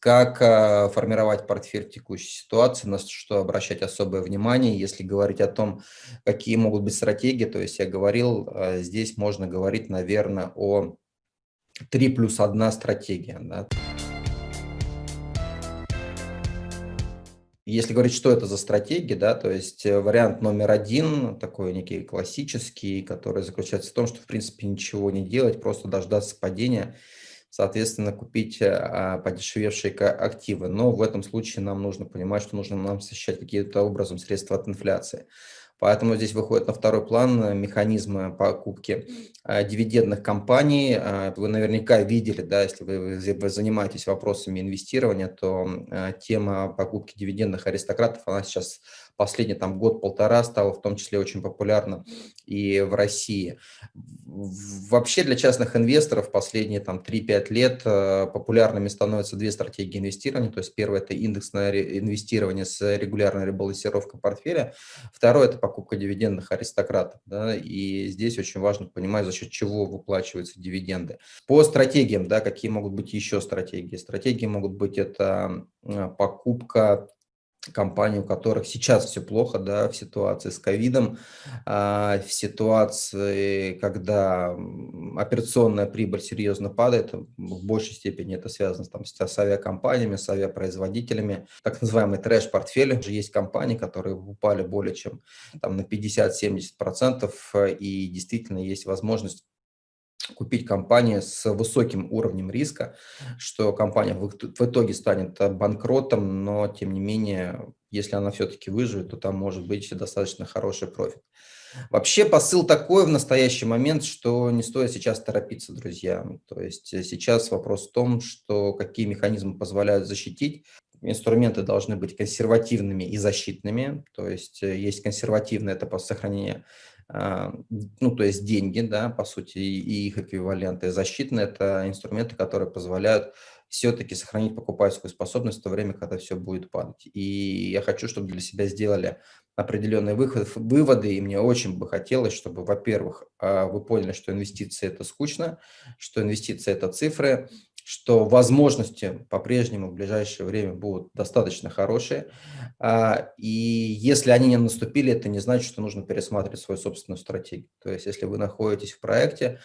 как э, формировать портфель в текущей ситуации, на что обращать особое внимание. Если говорить о том, какие могут быть стратегии, то есть я говорил, э, здесь можно говорить, наверное, о 3 плюс 1 стратегия. Да. Если говорить, что это за стратегия, да, то есть э, вариант номер один, такой некий классический, который заключается в том, что в принципе ничего не делать, просто дождаться падения, соответственно, купить а, подешевевшие активы. Но в этом случае нам нужно понимать, что нужно нам защищать каким-то образом средства от инфляции. Поэтому здесь выходит на второй план э, механизмы покупки э, дивидендных компаний. Э, вы наверняка видели, да, если вы занимаетесь вопросами инвестирования, то тема покупки дивидендных аристократов, она сейчас последний там год-полтора стала в том числе очень популярна и в России. Вообще для частных инвесторов последние там 3-5 лет популярными становятся две стратегии инвестирования. То есть первое – это индексное инвестирование с регулярной ребалансировкой портфеля. Второе – это покупка дивидендных аристократов. Да, и здесь очень важно понимать, за счет чего выплачиваются дивиденды. По стратегиям, да, какие могут быть еще стратегии? Стратегии могут быть это покупка компаний, у которых сейчас все плохо, да, в ситуации с ковидом, а, в ситуации, когда операционная прибыль серьезно падает, в большей степени это связано там, с авиакомпаниями, с авиапроизводителями, так называемый трэш-портфель. Есть компании, которые упали более чем там, на 50-70%, и действительно есть возможность купить компанию с высоким уровнем риска, что компания в, итоге станет банкротом, но тем не менее, если она все-таки выживет, то там может быть достаточно хороший профит. Вообще посыл такой в настоящий момент, что не стоит сейчас торопиться, друзья. То есть сейчас вопрос в том, что какие механизмы позволяют защитить. Инструменты должны быть консервативными и защитными. То есть есть консервативное, это по сохранению ну, то есть деньги, да, по сути, и их эквиваленты. Защитные – это инструменты, которые позволяют все-таки сохранить покупательскую способность в то время, когда все будет падать. И я хочу, чтобы для себя сделали определенные выход, выводы, и мне очень бы хотелось, чтобы, во-первых, а, вы поняли, что инвестиции – это скучно, что инвестиции – это цифры, что возможности по-прежнему в ближайшее время будут достаточно хорошие. А, и если они не наступили, это не значит, что нужно пересматривать свою собственную стратегию. То есть если вы находитесь в проекте,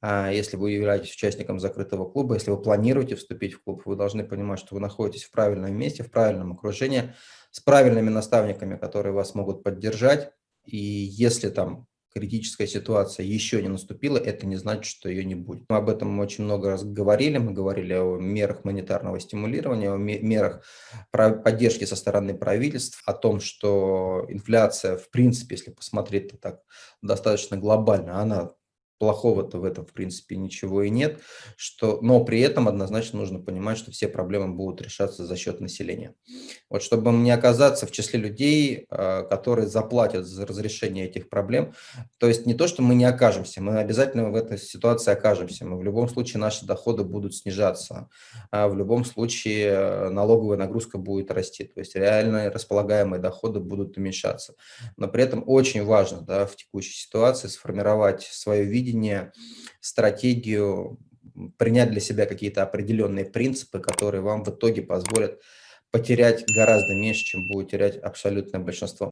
а, если вы являетесь участником закрытого клуба, если вы планируете вступить в клуб, вы должны понимать, что вы находитесь в правильном месте, в правильном окружении, с правильными наставниками, которые вас могут поддержать. И если там критическая ситуация еще не наступила, это не значит, что ее не будет. Мы об этом очень много раз говорили. Мы говорили о мерах монетарного стимулирования, о мерах поддержки со стороны правительств, о том, что инфляция, в принципе, если посмотреть так достаточно глобально, она плохого-то в этом, в принципе, ничего и нет, что, но при этом однозначно нужно понимать, что все проблемы будут решаться за счет населения. Вот чтобы не оказаться в числе людей, а, которые заплатят за разрешение этих проблем, то есть не то, что мы не окажемся, мы обязательно в этой ситуации окажемся, мы в любом случае наши доходы будут снижаться, а в любом случае э, налоговая нагрузка будет расти, то есть реально располагаемые доходы будут уменьшаться. Но при этом очень важно да, в текущей ситуации сформировать свое видение, видение, стратегию, принять для себя какие-то определенные принципы, которые вам в итоге позволят потерять гораздо меньше, чем будет терять абсолютное большинство.